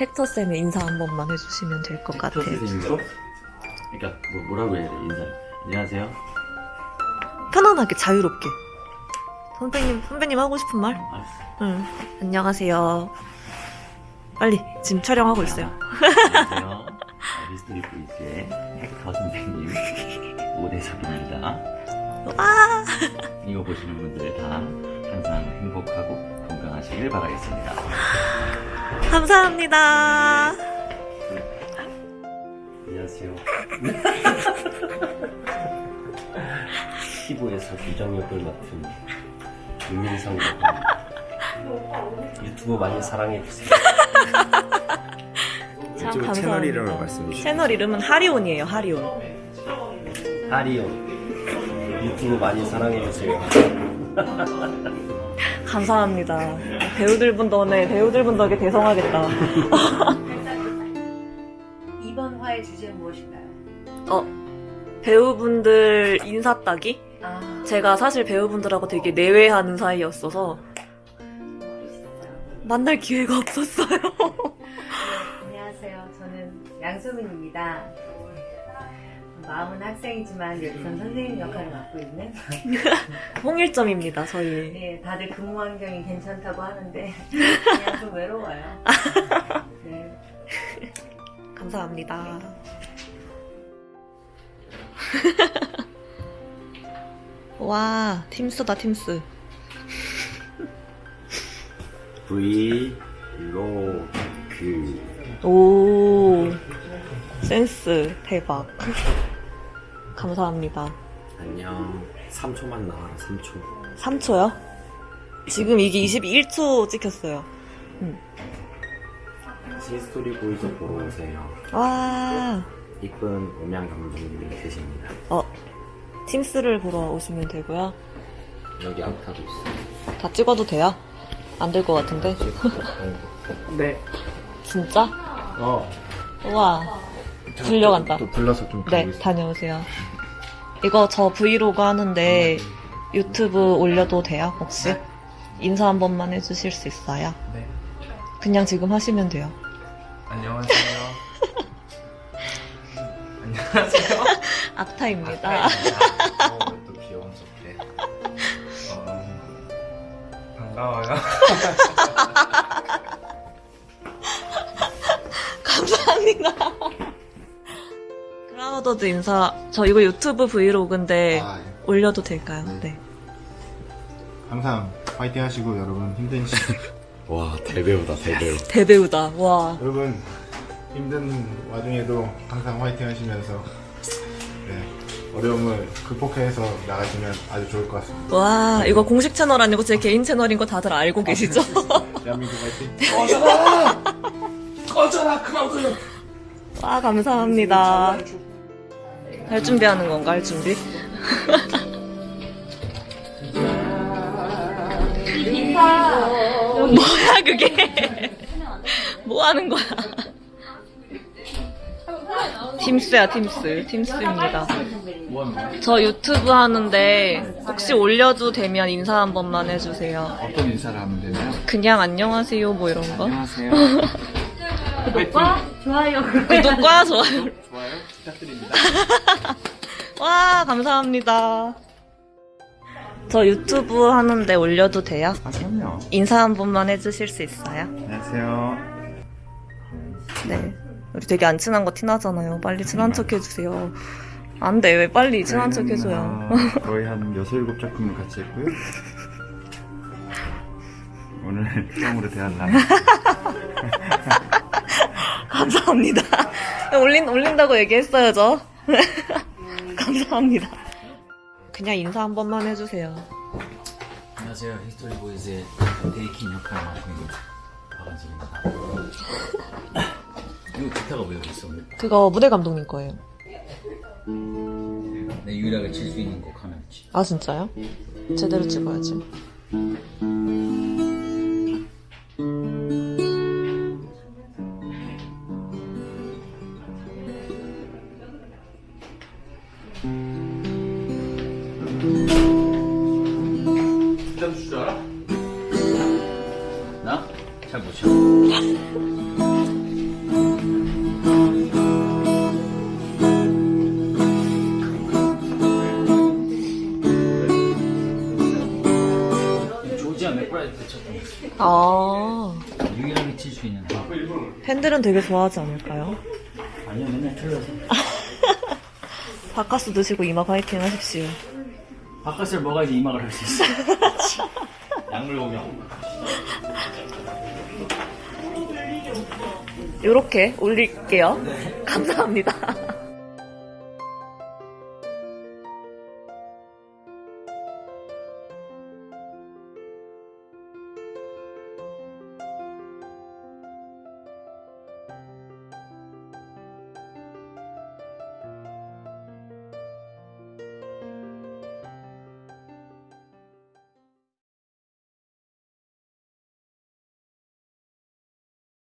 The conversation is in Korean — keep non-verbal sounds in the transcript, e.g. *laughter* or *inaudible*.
헥터 쌤의 인사 한 번만 해주시면 될 것 같아요. 선생님도? 그러니까 뭐, 뭐라고 해야 돼 인사 안녕하세요 편안하게 자유롭게. 선배님 선배님 하고 싶은 말? 알았어 응. 안녕하세요. 빨리 지금 촬영하고 있어요. 안녕하세요 미스터리 보이즈의 헥터 선생님 오대석입니다 와. 이거 보시는 분들 다 항상 행복하고 건강하시길 바라겠습니다 감사합니다. 안녕하세요 15에서 규정 역을 맡은 윤민성입니다 유튜브 많이 사랑해주세요 *laughs* 참. 채널 이름을 말씀해 주세요. 채널 이름은 하리온이에요. 하리온. 하리온 유튜브 많이 사랑해주세요 감사합니다. 배우들 분 덕에 배우들 분 덕에 대성하겠다. *laughs* 이번 화의 주제는 무엇인가요? 어 배우분들 인사 따기? 아, 제가 사실 배우분들하고 되게 내외하는 사이였어서 만날 기회가 없었어요. *laughs* 안녕하세요. 저는 양소민입니다. 마음은 학생이지만 여기선 선생님 역할을 맡고 있는 *laughs* 홍일점입니다. 저희. 네, 다들 근무 환경이 괜찮다고 하는데 그냥 좀 외로워요. *laughs* 네. 감사합니다. *laughs* 와 팀스다 팀스. 브이로그 오 센스 대박. *laughs* 감사합니다. 안녕 3초만 나와라 3초 3초요? 지금 이게 21초 찍혔어요. 히스토리 보이즈 보러 오세요 와, 이쁜 음향 감독님이 계십니다 어, 팀스를 보러 오시면 되고요. 여기 아타도 있어요 다 찍어도 돼요? 안 될 것 같은데? *laughs* 네. 진짜? 어. 우와, 불려간다. 또 불러서 좀 네, 있어요. 다녀오세요. 이거 저 브이로그 하는데 유튜브 올려도 돼요, 혹시? 인사 한 번만 해주실 수 있어요? 네. 그냥 지금 하시면 돼요. 안녕하세요. *laughs* 안녕하세요. 악타입니다. 어, 또 귀여운 소리. 어, 반가워요. *laughs* 감사합니다. 크라우더드 인사. 저 이거 유튜브 브이로그인데 아, 예. 올려도 될까요? 네. 항상 파이팅 하시고 여러분 힘든 시 *laughs* 와 대배우다 대배우 *laughs* 대배우다. 와. 여러분 힘든 와중에도 항상 파이팅 하시면서 네, 어려움을 극복해서 나가시면 아주 좋을 것 같습니다. 와, 이거 공식 채널 아니고 제 개인 채널인 거 다들 알고 계시죠? *laughs* 대한민국 파이팅! 꺼져라, 크라우드! 와, 감사합니다. 할 준비하는 건가, 할 준비? 뭐야, 그게? 뭐 하는 거야? 팀스야, 팀스. 팀스입니다. 저 유튜브 하는데 혹시 올려도 되면 인사 한 번만 해주세요. 어떤 인사를 하면 되나요? 그냥 안녕하세요, 뭐 이런 거. 안녕하세요. *laughs* 구독과 좋아요. 구독과 좋아요. *laughs* 좋아요 부탁드립니다. *laughs* 와, 감사합니다. 저 유튜브 하는데 올려도 돼요? 아, 그럼요. 인사 한 번만 해주실 수 있어요? 안녕하세요. 네. 우리 되게 안 친한 거 티나잖아요. 빨리 친한 척 해주세요. 안 돼. 왜 빨리 친한 척 해줘요. 어, *laughs* 거의 한 6, 7 작품을 같이 했고요. 오늘 처음으로 대한 날. 감사합니다. 올린, 올린다고 얘기했어야죠. *laughs* 감사합니다. 그냥 인사 한 번만 해주세요. 안녕하세요 히스토리 보이즈의 데이킨 역할을 맡고 있는 박원진입니다 *laughs* 이거 기타가 왜 여기 있어? 그거 무대 감독님 거예요. 내 유일하게 칠 수 있는 곡치 아, 진짜요? 제대로 찍어야지. 아. 유일하게 칠 수 있는. 팬들은 되게 좋아하지 않을까요? 아니요, 맨날 틀려서. *laughs* 바카스 드시고 이마 파이팅 하십시오. 바깥을 먹어야지 이막을 할수 있어. *laughs* 약물 공격. 요렇게 올릴게요. 감사합니다.